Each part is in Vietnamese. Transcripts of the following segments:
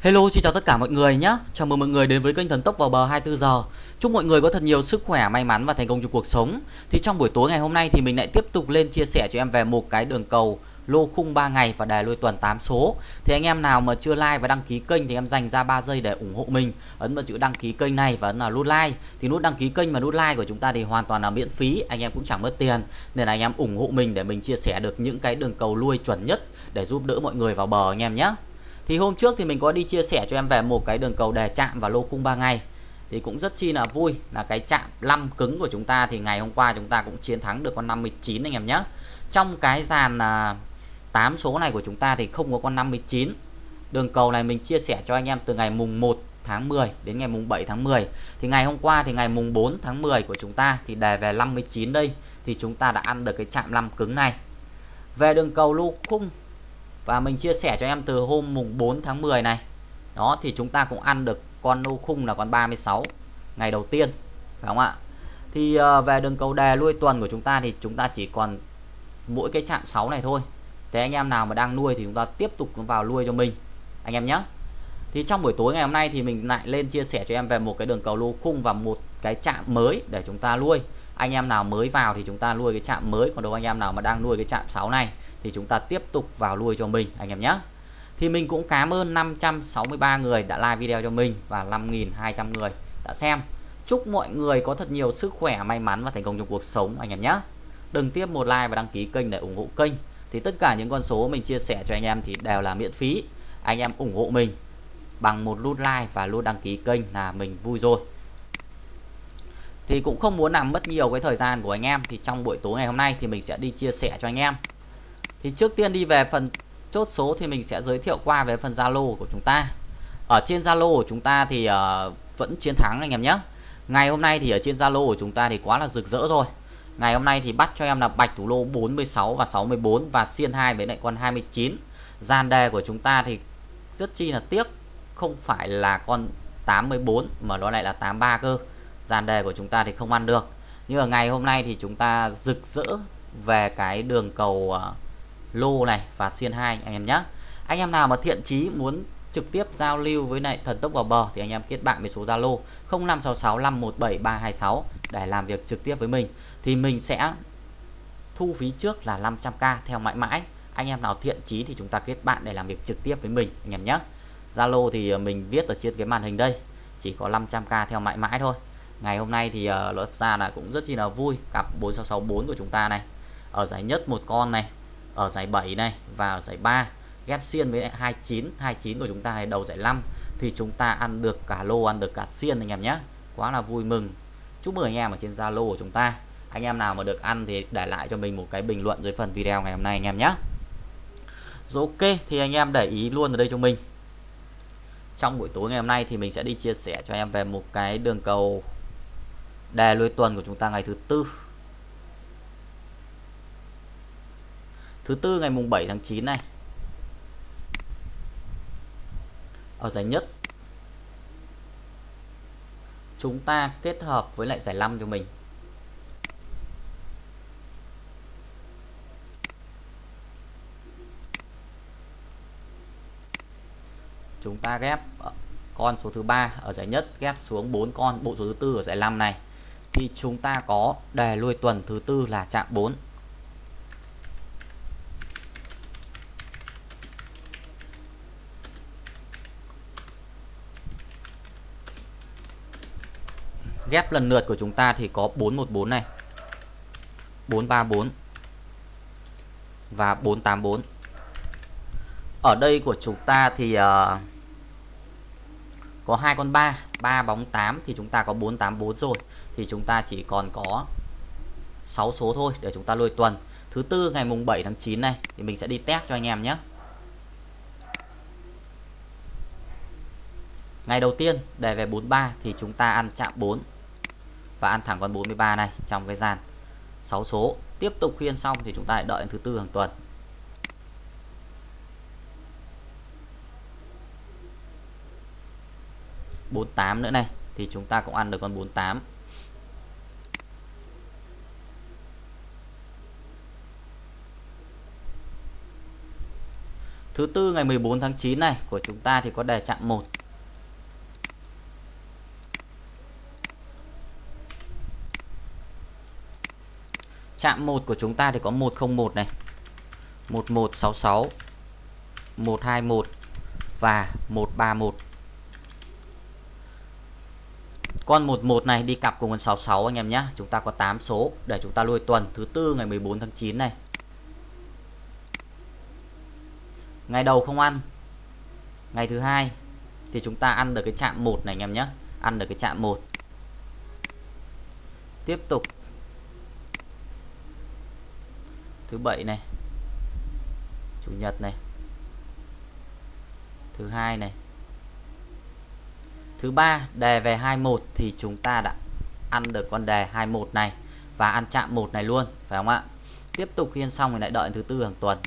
Hello xin chào tất cả mọi người nhé. Chào mừng mọi người đến với kênh Thần Tốc vào bờ 24 giờ. Chúc mọi người có thật nhiều sức khỏe, may mắn và thành công trong cuộc sống. Thì trong buổi tối ngày hôm nay thì mình lại tiếp tục lên chia sẻ cho em về một cái đường cầu lô khung 3 ngày và đề lôi tuần 8 số. Thì anh em nào mà chưa like và đăng ký kênh thì em dành ra 3 giây để ủng hộ mình. Ấn vào chữ đăng ký kênh này và ấn vào nút like. Thì nút đăng ký kênh và nút like của chúng ta thì hoàn toàn là miễn phí. Anh em cũng chẳng mất tiền Nên là anh em ủng hộ mình để mình chia sẻ được những cái đường cầu lui chuẩn nhất Để giúp đỡ mọi người vào bờ anh em nhé thì hôm trước thì mình có đi chia sẻ cho em về một cái đường cầu đề chạm và lô khung 3 ngày. Thì cũng rất chi là vui là cái chạm 5 cứng của chúng ta thì ngày hôm qua chúng ta cũng chiến thắng được con 59 anh em nhé. Trong cái dàn à, 8 số này của chúng ta thì không có con 59 đường cầu này mình chia sẻ cho anh em từ ngày mùng 1 tháng 10 đến ngày mùng 7 tháng 10 thì ngày hôm qua thì ngày mùng 4 tháng 10 của chúng ta thì đề về 59 đây. Thì chúng ta đã ăn được cái chạm 5 cứng này. Về đường cầu lô khung và mình chia sẻ cho em từ hôm mùng 4 tháng 10 này. Đó thì chúng ta cũng ăn được con lô khung là con 36 ngày đầu tiên phải không ạ? Thì uh, về đường cầu đề nuôi tuần của chúng ta thì chúng ta chỉ còn mỗi cái chạm 6 này thôi. Thế anh em nào mà đang nuôi thì chúng ta tiếp tục vào nuôi cho mình anh em nhé thì trong buổi tối ngày hôm nay thì mình lại lên chia sẻ cho em về một cái đường cầu lô khung và một cái chạm mới để chúng ta nuôi. Anh em nào mới vào thì chúng ta nuôi cái chạm mới. Còn đâu anh em nào mà đang nuôi cái chạm 6 này thì chúng ta tiếp tục vào lui cho mình, anh em nhé. Thì mình cũng cảm ơn 563 người đã like video cho mình và 5.200 người đã xem. Chúc mọi người có thật nhiều sức khỏe, may mắn và thành công trong cuộc sống, anh em nhé. Đừng tiếp một like và đăng ký kênh để ủng hộ kênh. Thì tất cả những con số mình chia sẻ cho anh em thì đều là miễn phí. Anh em ủng hộ mình bằng một nút like và nút đăng ký kênh là mình vui rồi. Thì cũng không muốn làm mất nhiều cái thời gian của anh em. Thì trong buổi tối ngày hôm nay thì mình sẽ đi chia sẻ cho anh em thì trước tiên đi về phần chốt số thì mình sẽ giới thiệu qua về phần Zalo của chúng ta. Ở trên Zalo của chúng ta thì uh, vẫn chiến thắng anh em nhé. Ngày hôm nay thì ở trên Zalo của chúng ta thì quá là rực rỡ rồi. Ngày hôm nay thì bắt cho em là bạch thủ lô 46 và 64 và xiên 2 với lại con 29 gian đề của chúng ta thì rất chi là tiếc không phải là con 84 mà nó lại là 83 cơ. Gian đề của chúng ta thì không ăn được. Nhưng ở ngày hôm nay thì chúng ta rực rỡ về cái đường cầu uh, lô này và xiên 2 anh em nhé anh em nào mà thiện chí muốn trực tiếp giao lưu với lại thần tốc vào bờ thì anh em kết bạn với số Zalo 0566517326 để làm việc trực tiếp với mình. Thì mình sẽ thu phí trước là 500k theo mãi mãi. Anh em nào thiện chí thì chúng ta kết bạn để làm việc trực tiếp với mình anh em nhé Zalo thì ờ, mình viết ở trên cái màn hình đây chỉ có 500k theo mãi mãi thôi. Ngày hôm nay thì uh, luật ra là cũng rất chi là vui. Cặp 4664 của chúng ta này. Ở giải nhất một con này ở giải 7 này và ở giải 3 ghép xiên với 29 29 của chúng ta đầu giải 5 thì chúng ta ăn được cả lô, ăn được cả xiên anh em nhé. Quá là vui mừng. Chúc mừng anh em ở trên Zalo của chúng ta. Anh em nào mà được ăn thì để lại cho mình một cái bình luận dưới phần video ngày hôm nay anh em nhé. Rồi ok, thì anh em để ý luôn ở đây cho mình. Trong buổi tối ngày hôm nay thì mình sẽ đi chia sẻ cho em về một cái đường cầu đề lôi tuần của chúng ta ngày thứ tư. Thứ tư ngày mùng 7 tháng 9 này. Ở giải nhất, chúng ta kết hợp với lại giải 5 cho mình. Chúng ta ghép con số thứ ba ở giải nhất, ghép xuống 4 con, bộ số thứ tư ở giải 5 này. Thì chúng ta có đề lui tuần thứ tư là chạm 4 ghép lần lượt của chúng ta thì có 414 này. 434 và 484 ở đây của chúng ta thì uh, có hai con 3 3 bóng 8 thì chúng ta có 484 rồi. Thì chúng ta chỉ còn có 6 số thôi để chúng ta lôi tuần. Thứ tư ngày mùng 7 tháng 9 này thì mình sẽ đi test cho anh em nhé. Ngày đầu tiên đề về 43 thì chúng ta ăn chạm 4 và ăn thẳng con 43 này trong cái gian 6 số. Tiếp tục khi ăn xong thì chúng ta lại đợi thứ tư hàng tuần. bốn tám nữa này, thì chúng ta cũng ăn được con 48 Thứ tư ngày 14 tháng 9 này, của chúng ta thì có đề chạm 1. Chạm 1 của chúng ta thì có 101 này. 1166 121 và 131. Con 11 này đi cặp cùng con 66 anh em nhé. Chúng ta có 8 số để chúng ta nuôi tuần thứ tư ngày 14 tháng 9 này. Ngày đầu không ăn. Ngày thứ hai thì chúng ta ăn được cái chạm 1 này anh em nhé. Ăn được cái chạm 1. Tiếp tục. Thứ bảy này. Chủ nhật này. Thứ hai này Thứ ba, đề về 21 thì chúng ta đã ăn được con đề 21 này và ăn chạm một này luôn, phải không ạ? Tiếp tục khiên xong thì lại đợi thứ tư hàng tuần.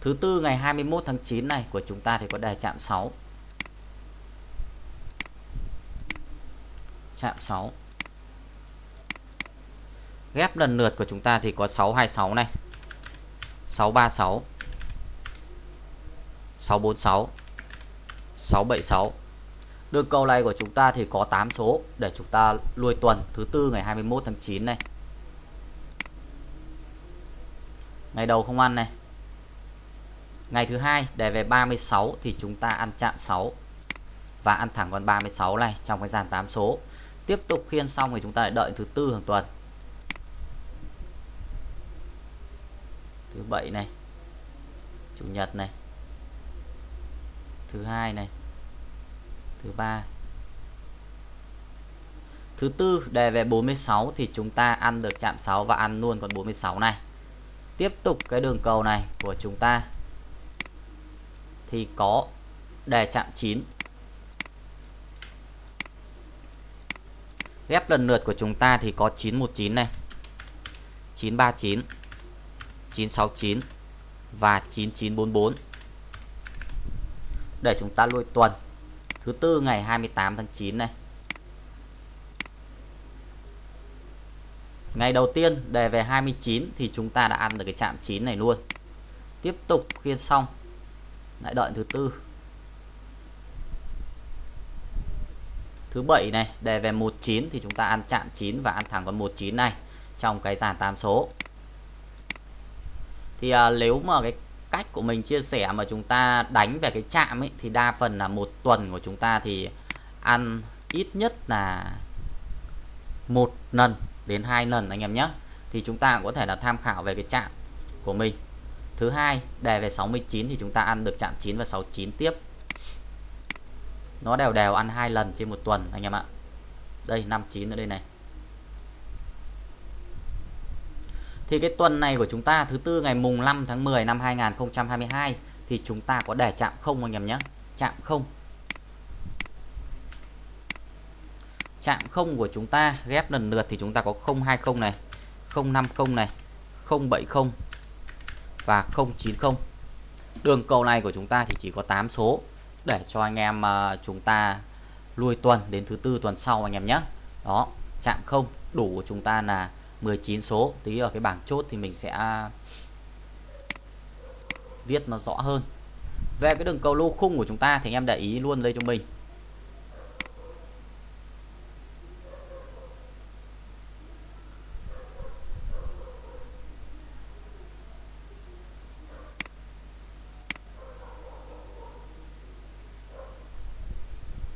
Thứ tư ngày 21 tháng 9 này của chúng ta thì có đề chạm 6. Chạm 6. Ghép lần lượt của chúng ta thì có 626 này. 636 646 676 Đường cầu này của chúng ta thì có 8 số để chúng ta lui tuần thứ tư ngày 21 tháng 9 này. Ngày đầu không ăn này. Ngày thứ hai để về 36 thì chúng ta ăn chạm 6 và ăn thẳng con 36 này trong cái dàn 8 số. Tiếp tục khiên xong thì chúng ta lại đợi thứ tư hàng tuần. Thứ bảy này. Chủ nhật này, thứ hai này, thứ ba thứ tư đề về 46 thì chúng ta ăn được chạm 6 và ăn luôn con 46 này tiếp tục cái đường cầu này của chúng ta thì có đề chạm 9 ghép lần lượt của chúng ta thì có 919 này. 939 969 và 9944 để chúng ta lôi tuần. Thứ tư ngày 28 tháng 9 này. Ngày đầu tiên đề về 29 thì chúng ta đã ăn được cái chạm 9 này luôn. Tiếp tục khiên xong. Lại đợi thứ tư. Thứ bảy này đề về 19 thì chúng ta ăn chạm 9 và ăn thẳng con 19 này trong cái dàn tam số. Thì à, nếu mà cái cách của mình chia sẻ mà chúng ta đánh về cái chạm ấy thì đa phần là một tuần của chúng ta thì ăn ít nhất là một lần đến hai lần anh em nhé. Thì chúng ta cũng có thể là tham khảo về cái chạm của mình. Thứ hai đề về 69 thì chúng ta ăn được chạm 9 và 69 tiếp nó đều đều ăn hai lần trên một tuần anh em ạ đây 59 ở đây này Thì cái tuần này của chúng ta thứ tư ngày mùng 5 tháng 10 năm 2022 thì chúng ta có để chạm không anh em nhé. Chạm không. Chạm không của chúng ta ghép lần lượt thì chúng ta có 020 này, 050 này, 070 và 090. Đường cầu này của chúng ta thì chỉ có 8 số để cho anh em uh, chúng ta lui tuần đến thứ tư tuần sau anh em nhé. Đó, chạm không đủ của chúng ta là 19 số. Tí ở cái bảng chốt thì mình sẽ viết nó rõ hơn. Về cái đường cầu lô khung của chúng ta thì anh em để ý luôn đây cho mình.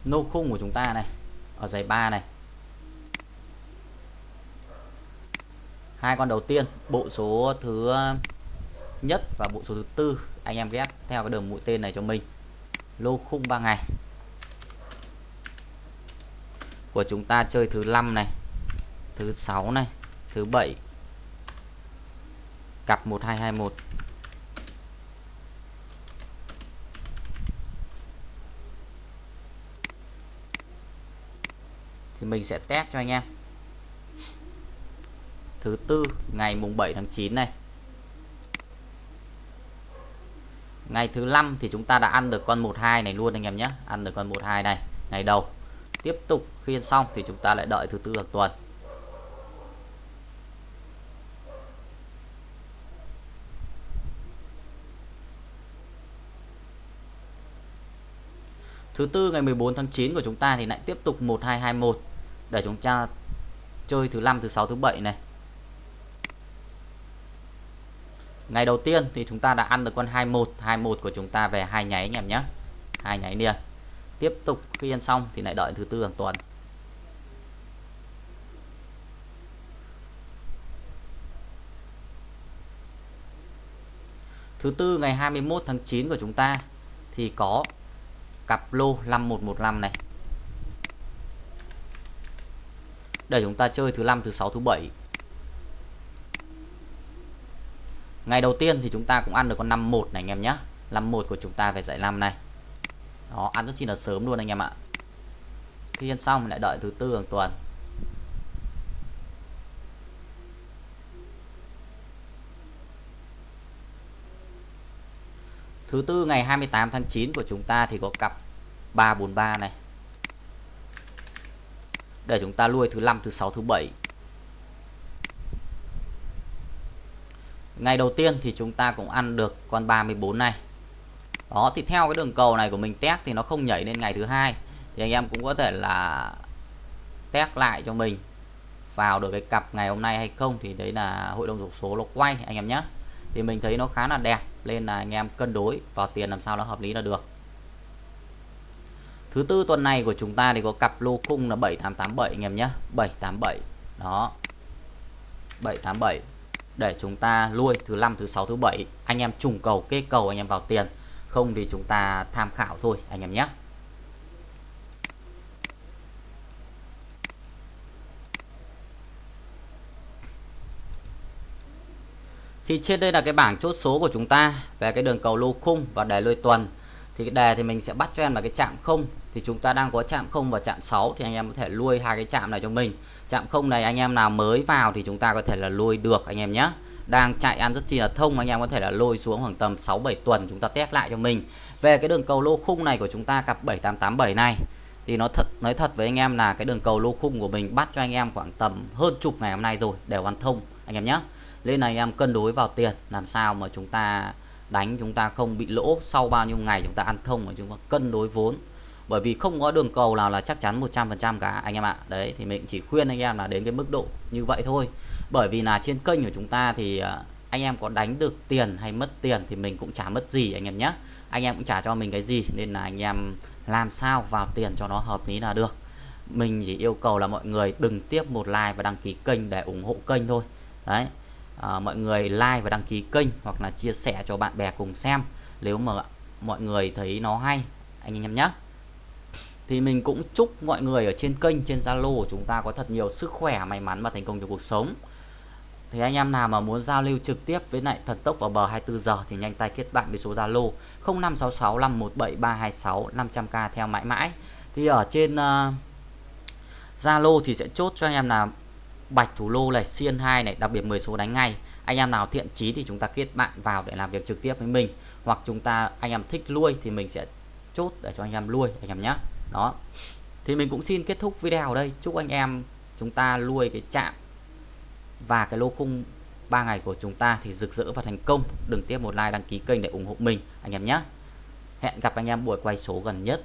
Nô khung của chúng ta này, ở dãy 3 này. Hai con đầu tiên, bộ số thứ nhất và bộ số thứ tư, anh em ghép theo cái đường mũi tên này cho mình. Lô khung 3 ngày. Của chúng ta chơi thứ 5 này, thứ 6 này, thứ 7 cặp 1221 thì mình sẽ test cho anh em. Thứ tư, ngày mùng 7 tháng 9 này. Ngày thứ năm thì chúng ta đã ăn được con 12 này luôn anh em nhé. Ăn được con 12 này, ngày đầu. Tiếp tục khi xong thì chúng ta lại đợi thứ tư hàng tuần. Thứ tư, ngày 14 tháng 9 của chúng ta thì lại tiếp tục 1221 để chúng ta chơi thứ năm, thứ sáu, thứ bảy này. Ngày đầu tiên thì chúng ta đã ăn được con 21, 21 của chúng ta về hai nháy anh em nhé. Hai nháy liền. Tiếp tục khi ăn xong thì lại đợi thứ tư hàng tuần. Thứ tư ngày 21 tháng 9 của chúng ta thì có cặp lô 5115 này. Để chúng ta chơi thứ năm, thứ sáu, thứ bảy. Ngày đầu tiên thì chúng ta cũng ăn được con 51 này anh em nhé. 51 của chúng ta về dãy 5 này. Đó, ăn rất chi là sớm luôn anh em ạ. Khi ăn xong lại đợi thứ tư hàng tuần. Thứ tư ngày 28 tháng 9 của chúng ta thì có cặp 343 này. Để chúng ta nuôi thứ năm, thứ sáu, thứ bảy. Ngày đầu tiên thì chúng ta cũng ăn được con 34 này. Đó thì theo cái đường cầu này của mình test thì nó không nhảy lên ngày thứ hai thì anh em cũng có thể là test lại cho mình vào được cái cặp ngày hôm nay hay không thì đấy là hội đồng số nó quay anh em nhé thì mình thấy nó khá là đẹp nên là anh em cân đối vào tiền làm sao nó hợp lý là được Thứ tư tuần này của chúng ta thì có cặp lô khung là 7887 anh em nhé. 787 đó. 787 để chúng ta nuôi thứ năm, thứ sáu, thứ bảy. Anh em trùng cầu, kê cầu anh em vào tiền. Không thì chúng ta tham khảo thôi, anh em nhé. Thì trên đây là cái bảng chốt số của chúng ta về cái đường cầu lô khung và đề lôi tuần thì cái đề thì mình sẽ bắt cho em là cái chạm không thì chúng ta đang có chạm không và chạm 6 thì anh em có thể nuôi hai cái chạm này cho mình chạm không này anh em nào mới vào thì chúng ta có thể là nuôi được, anh em nhé đang chạy ăn rất chi là thông, anh em có thể là lôi xuống khoảng tầm 6 7 tuần chúng ta test lại cho mình. Về cái đường cầu lô khung này của chúng ta cặp 7887 này, thì nó thật, nói thật với anh em là cái đường cầu lô khung của mình bắt cho anh em khoảng tầm hơn chục ngày hôm nay rồi, đều ăn thông, anh em nhé. Nên là anh em cân đối vào tiền, làm sao mà chúng ta đánh chúng ta không bị lỗ, sau bao nhiêu ngày chúng ta ăn thông và chúng ta cân đối vốn. Bởi vì không có đường cầu nào là chắc chắn 100% cả, anh em ạ. Đấy, thì mình chỉ khuyên anh em là đến cái mức độ như vậy thôi. Bởi vì là trên kênh của chúng ta thì à, anh em có đánh được tiền hay mất tiền thì mình cũng chả mất gì, anh em nhé anh em cũng trả cho mình cái gì, nên là anh em làm sao vào tiền cho nó hợp lý là được. Mình chỉ yêu cầu là mọi người đừng tiếp một like và đăng ký kênh để ủng hộ kênh thôi. Đấy à, mọi người like và đăng ký kênh hoặc là chia sẻ cho bạn bè cùng xem nếu mà mọi người thấy nó hay anh em nhé thì mình cũng chúc mọi người ở trên kênh trên Zalo của chúng ta có thật nhiều sức khỏe may mắn và thành công trong cuộc sống thì anh em nào mà muốn giao lưu trực tiếp với lại thần tốc vào bờ 24 giờ thì nhanh tay kết bạn với số Zalo 0566 517 326 500k theo mãi mãi. Thì ở trên uh, Zalo thì sẽ chốt cho anh em là bạch thủ lô này, xiên 2 này, đặc biệt 10 số đánh ngay. Anh em nào thiện chí thì chúng ta kết bạn vào để làm việc trực tiếp với mình hoặc chúng ta anh em thích lui thì mình sẽ chốt để cho anh em lui anh em nhé. Đó. Thì mình cũng xin kết thúc video ở đây. Chúc anh em chúng ta lui cái chạm và cái lô khung 3 ngày của chúng ta thì rực rỡ và thành công đừng tiếp một like đăng ký kênh để ủng hộ mình anh em nhé hẹn gặp anh em buổi quay số gần nhất